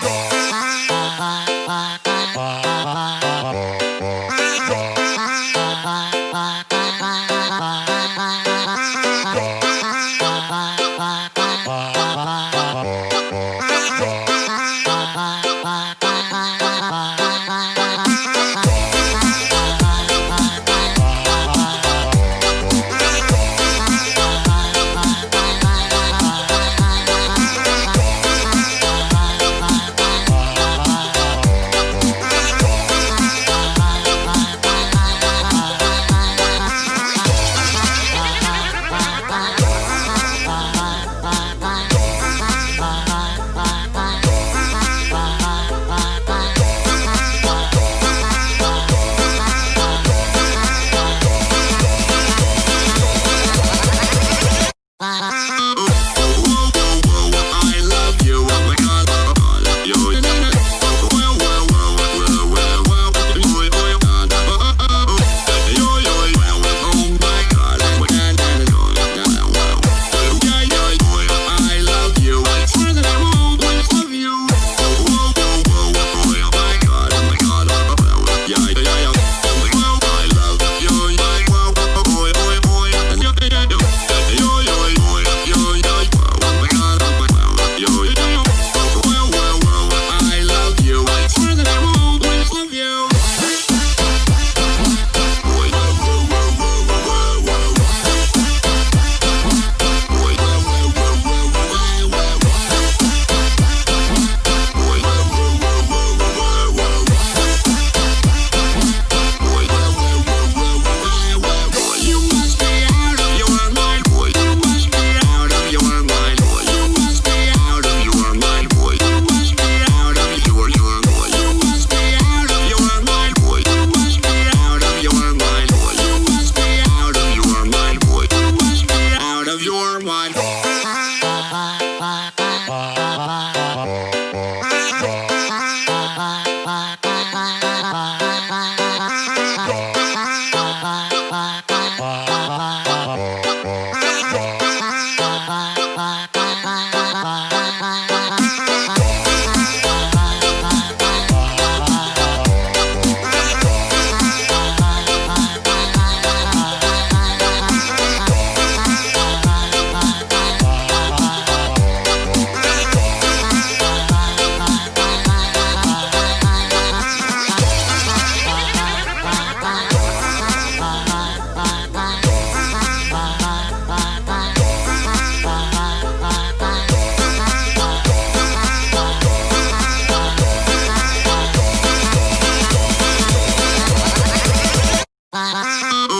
Star. time. Música